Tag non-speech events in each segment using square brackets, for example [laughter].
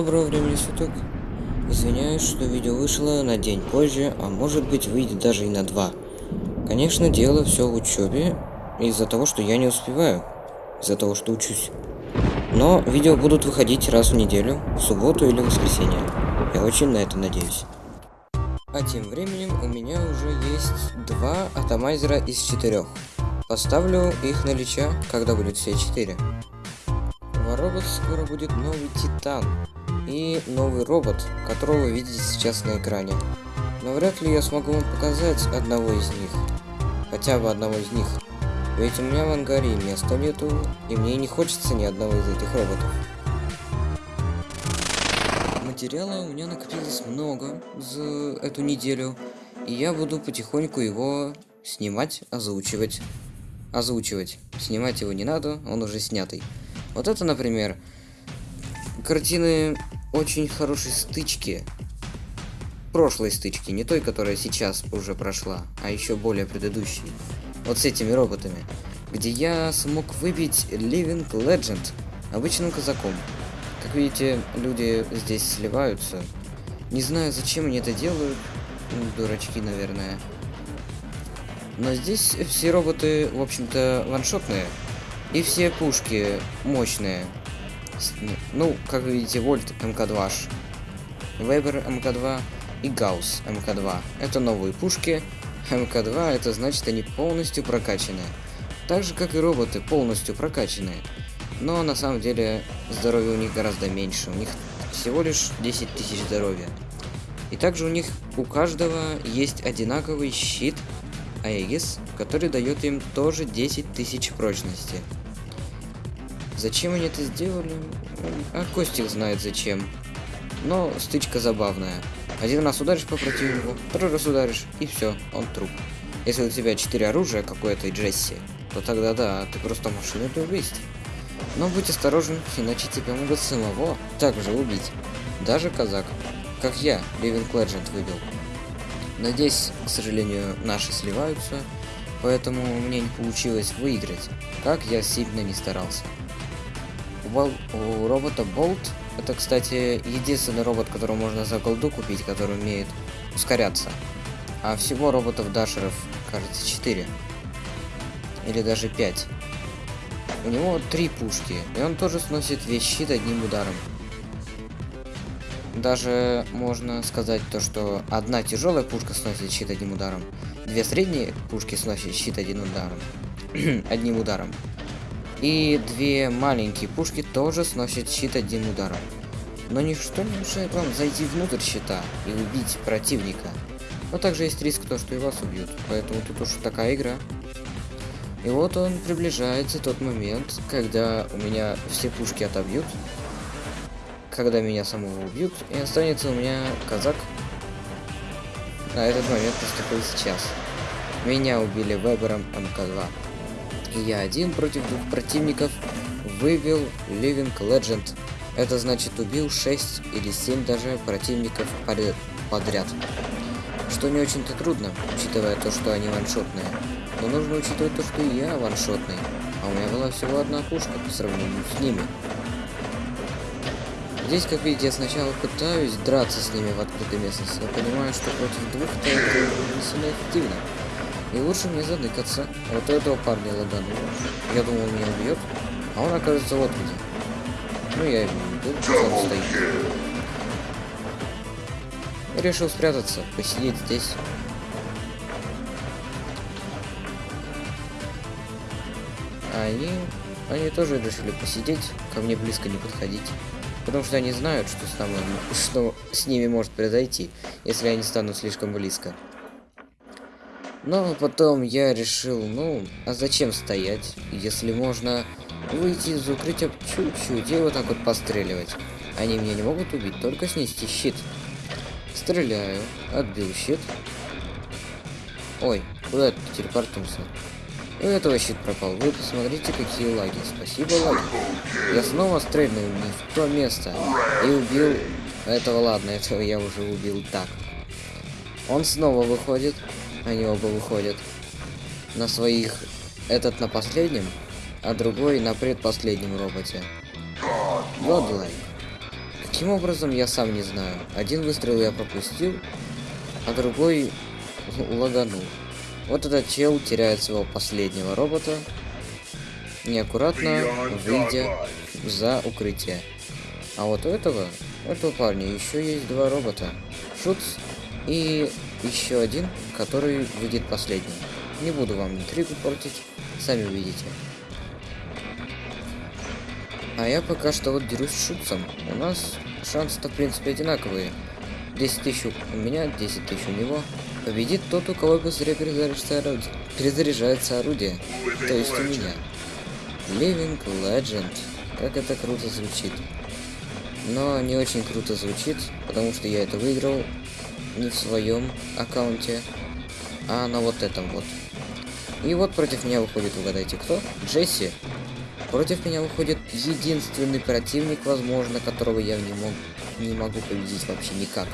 Доброго времени суток. Извиняюсь, что видео вышло на день позже, а может быть выйдет даже и на два. Конечно, дело все в учебе, из-за того, что я не успеваю, из-за того, что учусь. Но видео будут выходить раз в неделю, в субботу или воскресенье. Я очень на это надеюсь. А тем временем у меня уже есть два атомайзера из четырех. Поставлю их на Лича, когда будет все четыре. У робот скоро будет новый Титан. И новый робот, которого вы видите сейчас на экране. Но вряд ли я смогу вам показать одного из них. Хотя бы одного из них. Ведь у меня в ангаре места нету, и мне не хочется ни одного из этих роботов. Материала у меня накопилось много за эту неделю, и я буду потихоньку его снимать, озвучивать. Озвучивать. Снимать его не надо, он уже снятый. Вот это, например, картины очень хорошей стычки. Прошлой стычки, не той, которая сейчас уже прошла, а еще более предыдущей. Вот с этими роботами. Где я смог выбить Living Legend обычным казаком. Как видите, люди здесь сливаются. Не знаю, зачем они это делают. Ну, дурачки, наверное. Но здесь все роботы, в общем-то, ваншотные. И все пушки мощные. Ну, как вы видите, Вольт МК-2, Вебер МК-2 и Гаусс МК-2. Это новые пушки. МК-2 это значит они полностью прокачанные. Так же, как и роботы, полностью прокачанные. Но на самом деле здоровья у них гораздо меньше. У них всего лишь 10 тысяч здоровья. И также у них у каждого есть одинаковый щит Аегис, который дает им тоже 10 тысяч прочности. Зачем они это сделали? А Костик знает зачем. Но стычка забавная. Один раз ударишь по противнику, второй раз ударишь, и все, он труп. Если у тебя четыре оружия какое-то и Джесси, то тогда да, ты просто машина для убийств. Но будь осторожен, иначе тебя могут самого также убить. Даже казак. Как я, Living Legend выбил. Надеюсь, к сожалению, наши сливаются, поэтому мне не получилось выиграть, как я сильно не старался. У, робота Болт, это, кстати, единственный робот, которого можно за голду купить, который умеет ускоряться. А всего роботов-дашеров, кажется, 4. Или даже 5. У него три пушки, и он тоже сносит весь щит одним ударом. Даже можно сказать то, что одна тяжелая пушка сносит щит одним ударом, две средние пушки сносят щит одним ударом, [clears throat] одним ударом, и две маленькие пушки тоже сносят щит одним ударом. Но ничто не мешает вам зайти внутрь щита и убить противника. Но также есть риск то, что и вас убьют, поэтому тут уж такая игра. И вот он приближается тот момент, когда у меня все пушки отобьют, когда меня самого убьют, и останется у меня казак. На этот момент наступил сейчас. Меня убили Вебером МК-2. И я один против двух противников вывел Living Legend. Это значит убил 6 или 7 даже противников подряд. Что не очень-то трудно, учитывая то, что они ваншотные. Но нужно учитывать то, что я ваншотный. А у меня была всего одна пушка по сравнению с ними. Здесь, как видите, я сначала пытаюсь драться с ними в открытой местности, но понимаю, что против двух-то это не сильно эффективно. И лучше мне заныкаться. Вот этого парня лаганул. Я думал, он меня убьет, а он оказывается вот где. Ну, я его убил, он стоит. Решил спрятаться, посидеть здесь. Они... Они тоже решили посидеть, ко мне близко не подходить. Потому что они знают, что с, нами, [laughs] что с ними может произойти, если они станут слишком близко. Но потом я решил, ну, а зачем стоять, если можно выйти из укрытия чуть-чуть и вот так вот постреливать. Они меня не могут убить, только снести щит. Стреляю, отбил щит. Ой, куда ты телепортнулся? И у этого щит пропал. Вы посмотрите, какие лаги. Спасибо, лаги. Я снова стрельнул не в то место. И убил... Этого ладно, этого я уже убил так. Он снова выходит. Они оба выходят. На своих... Этот на последнем, а другой на предпоследнем роботе. Godlike. Каким образом, я сам не знаю. Один выстрел я пропустил, а другой лаганул. Вот этот чел теряет своего последнего робота, неаккуратно выйдя за укрытие. А вот у этого, у этого парня еще есть два робота. Шутс и еще один, который выйдет последним. Не буду вам интригу портить, сами увидите. А я пока что вот дерусь с Шутцем. У нас шансы-то в принципе одинаковые. 10 тысяч у меня, 10 тысяч у него. Победит тот, у кого быстрее перезаряжается орудие. Перезаряжается орудие. То есть у меня. Living Legend. Как это круто звучит. Но не очень круто звучит, потому что я это выиграл не в своем аккаунте, а на вот этом вот. И вот против меня выходит, угадайте кто? Джесси. Против меня выходит единственный противник, возможно, которого я не, мог, не могу победить вообще никак.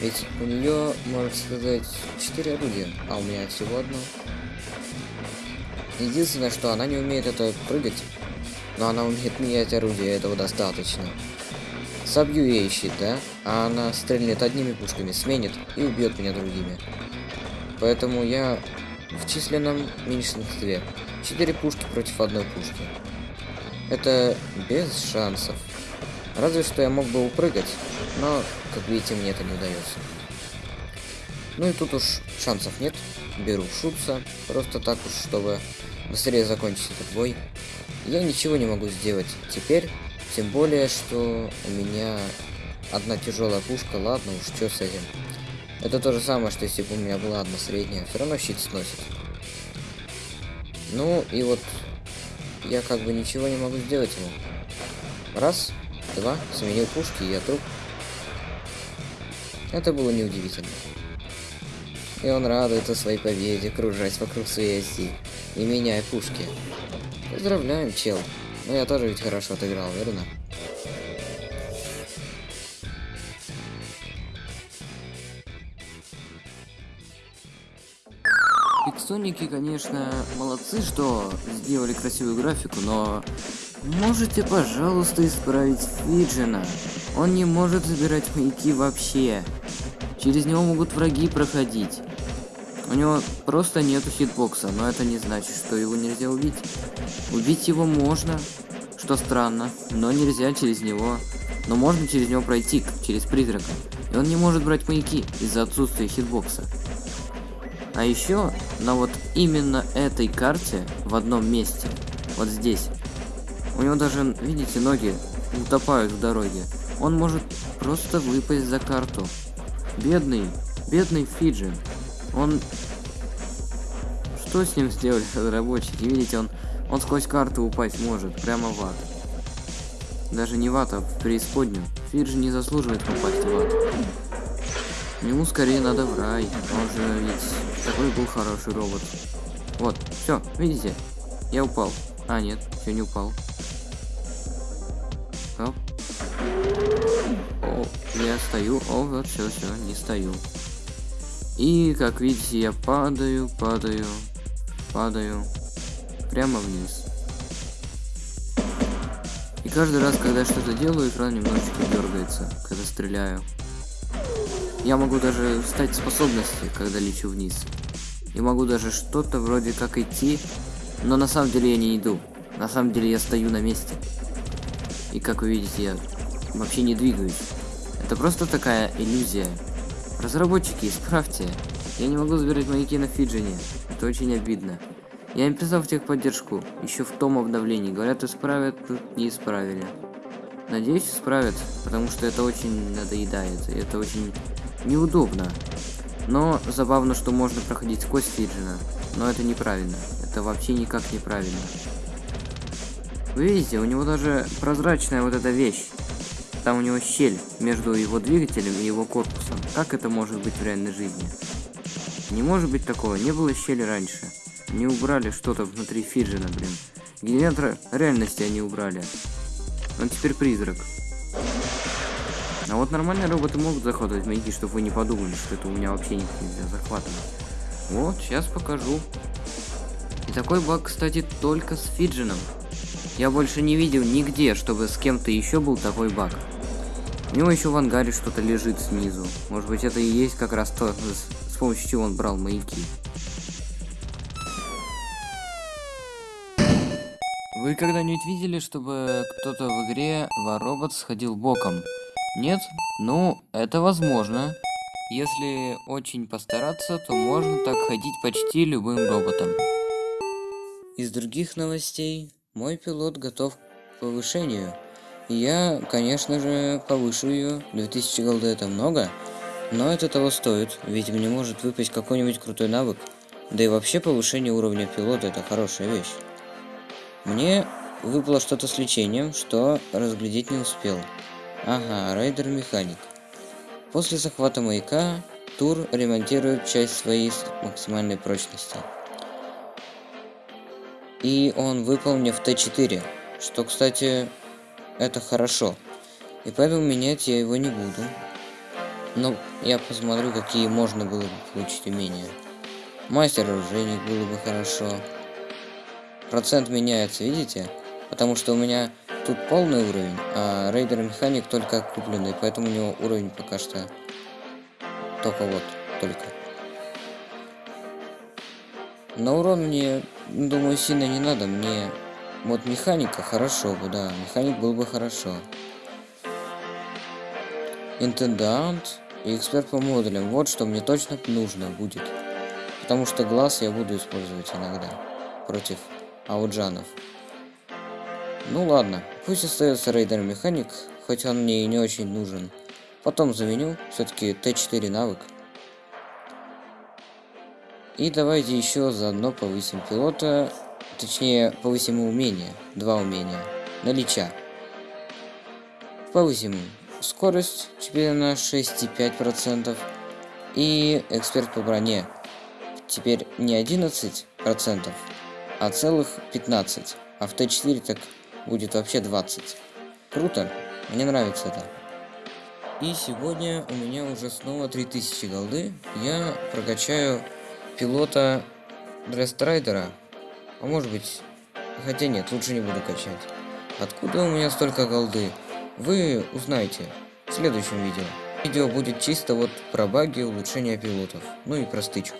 Ведь у нее, можно сказать, 4 орудия, а у меня всего одно. Единственное, что она не умеет это прыгать, но она умеет менять орудие, этого достаточно. Собью ей щит, да? А она стрельнет одними пушками, сменит и убьет меня другими. Поэтому я в численном меньшинстве. Четыре пушки против одной пушки. Это без шансов. Разве что я мог бы упрыгать, но, как видите, мне это не удается. Ну и тут уж шансов нет. Беру шутца, просто так уж, чтобы быстрее закончить этот бой. Я ничего не могу сделать теперь, тем более, что у меня одна тяжелая пушка, ладно уж, что с этим. Это то же самое, что если бы у меня была одна средняя, все равно щит сносит. Ну и вот я как бы ничего не могу сделать ему. Раз, два, сменил пушки, и я труп. Это было неудивительно. И он радуется своей победе, кружась вокруг своей оси и меняя пушки. Поздравляем, чел. Но я тоже ведь хорошо отыграл, верно? Пиксоники, конечно, молодцы, что сделали красивую графику, но можете, пожалуйста, исправить Фиджина. Он не может забирать маяки вообще. Через него могут враги проходить. У него просто нету хитбокса, но это не значит, что его нельзя убить. Убить его можно, что странно, но нельзя через него. Но можно через него пройти, через призрака. И он не может брать маяки из-за отсутствия хитбокса. А еще на вот именно этой карте в одном месте, вот здесь, у него даже, видите, ноги утопают в дороге. Он может просто выпасть за карту. Бедный, бедный Фиджин. Он... Что с ним сделали разработчики? [laughs] Видите, он, он сквозь карту упасть может, прямо в ад. Даже не в ад, а в преисподнюю. Фиджи не заслуживает попасть в ад. Ему скорее надо в рай. Он же ведь такой был хороший робот. Вот, все, видите? Я упал. А, нет, все не упал. Оп. О, я стою. О, вот, все, все, не стою. И, как видите, я падаю, падаю, падаю прямо вниз. И каждый раз, когда что-то делаю, экран немножечко дергается, когда стреляю. Я могу даже встать способности, когда лечу вниз. И могу даже что-то вроде как идти, но на самом деле я не иду. На самом деле я стою на месте. И как вы видите, я вообще не двигаюсь. Это просто такая иллюзия. Разработчики, исправьте. Я не могу забирать маяки на Фиджине. Это очень обидно. Я им писал в техподдержку, еще в том обновлении. Говорят, исправят, тут не исправили. Надеюсь, исправят, потому что это очень надоедает. И это очень неудобно. Но забавно, что можно проходить сквозь Фиджина. Но это неправильно. Это вообще никак неправильно. Вы видите, у него даже прозрачная вот эта вещь. Там у него щель между его двигателем и его корпусом. Как это может быть в реальной жизни? Не может быть такого, не было щели раньше. Не убрали что-то внутри Фиджина, блин. Генератор реальности они убрали. Он теперь призрак. А вот нормальные роботы могут захватывать маяки, чтобы вы не подумали, что это у меня вообще никак нельзя захватывать. Вот, сейчас покажу. И такой баг, кстати, только с Фиджином. Я больше не видел нигде, чтобы с кем-то еще был такой баг. У него еще в ангаре что-то лежит снизу. Может быть это и есть как раз то, с, с помощью чего он брал маяки. Вы когда-нибудь видели, чтобы кто-то в игре Воробот сходил боком? Нет? Ну, это возможно. Если очень постараться, то можно так ходить почти любым роботом. Из других новостей, мой пилот готов к повышению. Я, конечно же, повышу ее. 2000 голды это много, но это того стоит, ведь мне может выпасть какой-нибудь крутой навык. Да и вообще повышение уровня пилота это хорошая вещь. Мне выпало что-то с лечением, что разглядеть не успел. Ага, рейдер-механик. После захвата маяка, Тур ремонтирует часть своей максимальной прочности. И он выпал мне в Т4, что, кстати, это хорошо. И поэтому менять я его не буду. Но я посмотрю, какие можно было бы получить умения. Мастер-оружейник было бы хорошо. Процент меняется, видите? Потому что у меня тут полный уровень, а рейдер механик только купленный, поэтому у него уровень пока что только вот, только. На урон мне, думаю, сильно не надо, мне вот механика хорошо бы, да, механик был бы хорошо. Интендант и эксперт по модулям, вот что мне точно нужно будет. Потому что глаз я буду использовать иногда против ауджанов. Ну ладно, пусть остается рейдер механик, хоть он мне и не очень нужен. Потом заменю, все-таки Т4 навык. И давайте еще заодно повысим пилота Точнее, повысим умение. Два умения. Налича. Повысим скорость теперь на 6,5%. И эксперт по броне. Теперь не 11%, а целых 15%. А в Т4 так будет вообще 20. Круто. Мне нравится это. И сегодня у меня уже снова 3000 голды. Я прокачаю пилота Дрестрайдера а может быть... Хотя нет, лучше не буду качать. Откуда у меня столько голды? Вы узнаете в следующем видео. Видео будет чисто вот про баги улучшения пилотов. Ну и про стычку.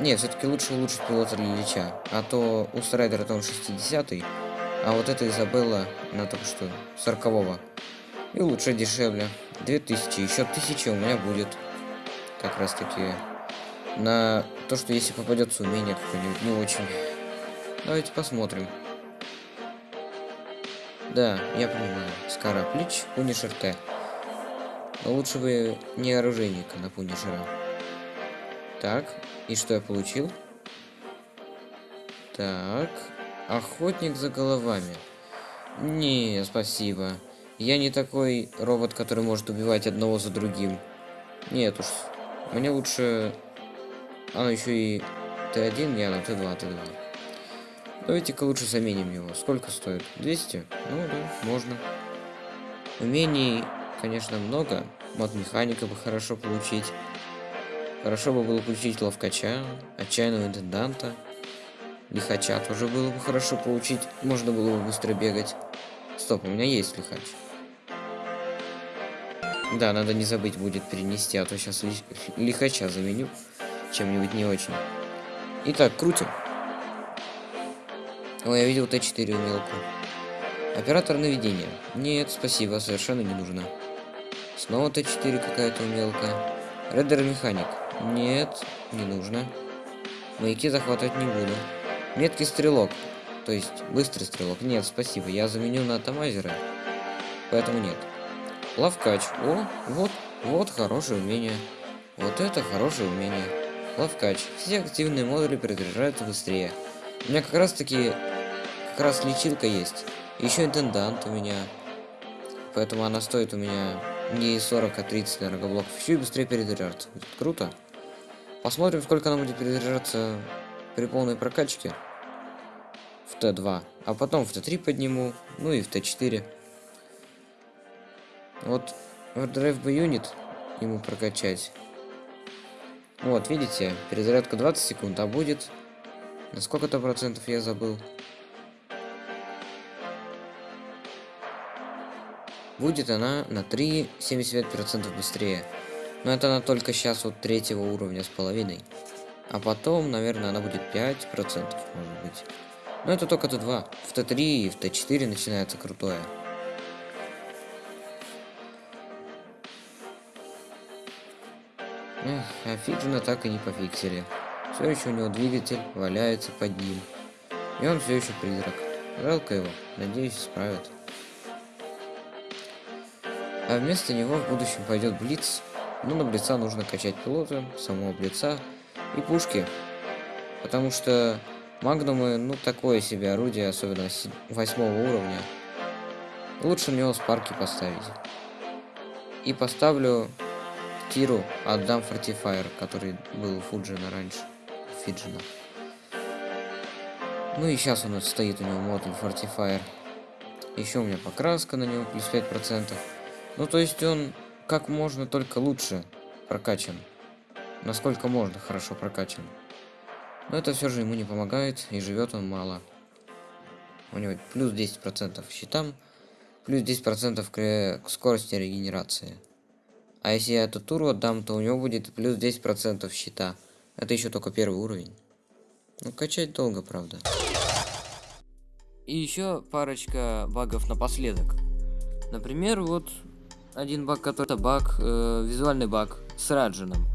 Не, все-таки лучше улучшить пилота для Лича. А то у Страйдера там 60 а вот эта Изабелла на только что 40 -го. И лучше дешевле. 2000, еще 1000 у меня будет. Как раз таки на то, что если попадется умение какое-нибудь не очень. Давайте посмотрим. Да, я понимаю. Скара Плич, Пунишер Т. Но лучше бы не оружейника на Пунишера. Так, и что я получил? Так, охотник за головами. Не, спасибо. Я не такой робот, который может убивать одного за другим. Нет уж. Мне лучше а, еще и Т1, не, на Т2, Т2. Давайте-ка лучше заменим его. Сколько стоит? 200? Ну да, можно. Умений, конечно, много. Мод механика бы хорошо получить. Хорошо бы было получить ловкача, отчаянного интенданта. Лихача тоже было бы хорошо получить. Можно было бы быстро бегать. Стоп, у меня есть лихач. Да, надо не забыть будет перенести, а то сейчас лихача заменю чем-нибудь не очень. Итак, крутим. О, я видел Т4 умелку. Оператор наведения. Нет, спасибо, совершенно не нужно. Снова Т4 какая-то умелка. Реддер механик. Нет, не нужно. Маяки захватывать не буду. Меткий стрелок. То есть, быстрый стрелок. Нет, спасибо, я заменю на Тамазера. Поэтому нет. Лавкач. О, вот, вот хорошее умение. Вот это хорошее умение. Лавкач. Все активные модули перезаряжаются быстрее. У меня как раз таки... Как раз лечилка есть. Еще интендант у меня. Поэтому она стоит у меня не 40, а 30 энергоблоков. Еще и быстрее перезаряжаться. Будет круто. Посмотрим, сколько она будет перезаряжаться при полной прокачке. В Т2. А потом в Т3 подниму. Ну и в Т4. Вот Overdrive бы юнит ему прокачать. Вот, видите, перезарядка 20 секунд, а будет... На сколько-то процентов я забыл. будет она на 3,75% быстрее. Но это она только сейчас вот третьего уровня с половиной. А потом, наверное, она будет 5%, может быть. Но это только Т2. В Т3 и в Т4 начинается крутое. Эх, а Фиджина так и не пофиксили. Все еще у него двигатель валяется под ним. И он все еще призрак. Жалко его. Надеюсь, исправят. А вместо него в будущем пойдет Блиц. Ну, на Блица нужно качать пилота, самого Блица и пушки. Потому что Магнумы, ну, такое себе орудие, особенно восьмого уровня. Лучше на него спарки поставить. И поставлю Тиру, отдам Фортифайр, который был у Фуджина раньше. Фиджина. Ну и сейчас у нас стоит у него модуль Fortifier. Еще у меня покраска на него плюс 5%. Ну то есть он как можно только лучше прокачан. Насколько можно хорошо прокачан. Но это все же ему не помогает, и живет он мало. У него плюс 10% щитам, плюс 10% к, к скорости регенерации. А если я эту туру отдам, то у него будет плюс 10% щита. Это еще только первый уровень. Ну, качать долго, правда. И еще парочка багов напоследок. Например, вот один баг, который это баг, э, визуальный баг с Раджином.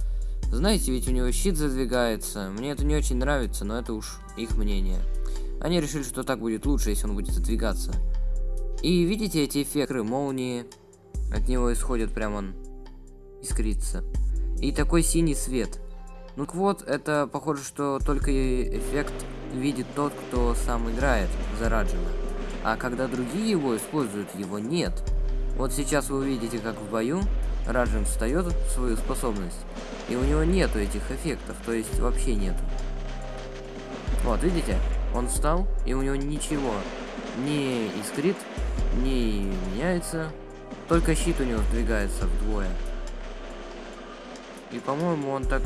Знаете, ведь у него щит задвигается. Мне это не очень нравится, но это уж их мнение. Они решили, что так будет лучше, если он будет задвигаться. И видите эти эффекты молнии? От него исходит прям он искрится. И такой синий свет. Ну вот, это похоже, что только эффект видит тот, кто сам играет за Раджина. А когда другие его используют, его нет. Вот сейчас вы увидите, как в бою Раджин встает в свою способность, и у него нету этих эффектов, то есть вообще нету. Вот, видите? Он встал, и у него ничего не искрит, не меняется, только щит у него сдвигается вдвое. И, по-моему, он так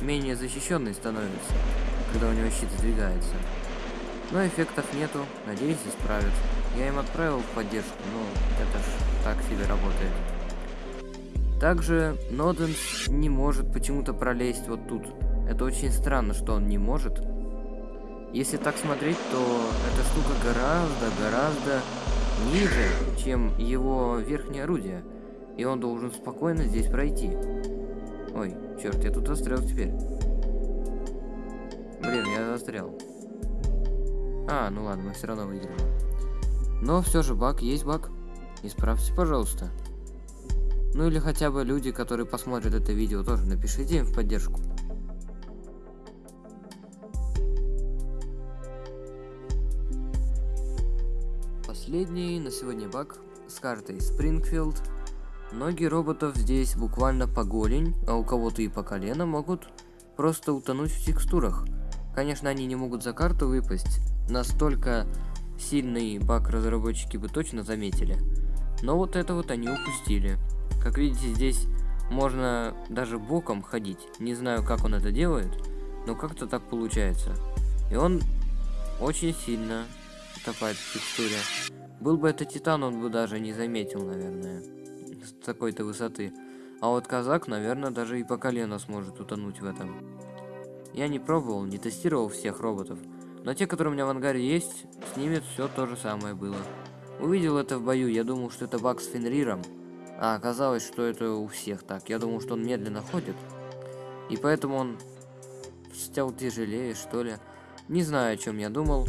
менее защищенный становится, когда у него щит сдвигается. Но эффектов нету, надеюсь, исправят. Я им отправил поддержку, но это ж так себе работает. Также Ноденс не может почему-то пролезть вот тут. Это очень странно, что он не может. Если так смотреть, то эта штука гораздо-гораздо ниже, чем его верхнее орудие. И он должен спокойно здесь пройти. Черт, я тут застрял теперь. Блин, я застрял. А, ну ладно, мы все равно выиграем. Но все же баг есть баг. Исправьте, пожалуйста. Ну или хотя бы люди, которые посмотрят это видео, тоже напишите им в поддержку. Последний на сегодня баг с картой Спрингфилд. Многие роботов здесь буквально по голень, а у кого-то и по колено могут просто утонуть в текстурах. Конечно, они не могут за карту выпасть, настолько сильный баг разработчики бы точно заметили. Но вот это вот они упустили. Как видите, здесь можно даже боком ходить. Не знаю, как он это делает, но как-то так получается. И он очень сильно утопает в текстуре. Был бы это Титан, он бы даже не заметил, наверное, с такой-то высоты. А вот казак, наверное, даже и по колено сможет утонуть в этом. Я не пробовал, не тестировал всех роботов. Но те, которые у меня в ангаре есть, с ними все то же самое было. Увидел это в бою, я думал, что это баг с Фенриром. А оказалось, что это у всех так. Я думал, что он медленно ходит. И поэтому он стал тяжелее, что ли. Не знаю, о чем я думал.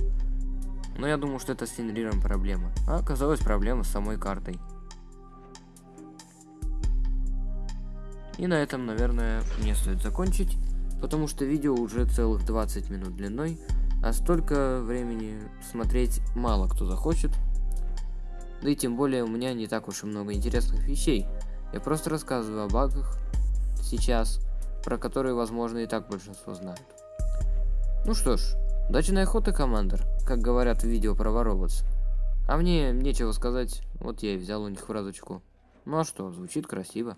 Но я думал, что это с Фенриром проблема. А оказалось проблема с самой картой. И на этом, наверное, мне стоит закончить. Потому что видео уже целых 20 минут длиной. А столько времени смотреть мало кто захочет. Да и тем более у меня не так уж и много интересных вещей. Я просто рассказываю о багах сейчас, про которые, возможно, и так большинство знают. Ну что ж, удачной охоты, командир, как говорят в видео про Вороботс. А мне нечего сказать, вот я и взял у них фразочку. Ну а что, звучит красиво.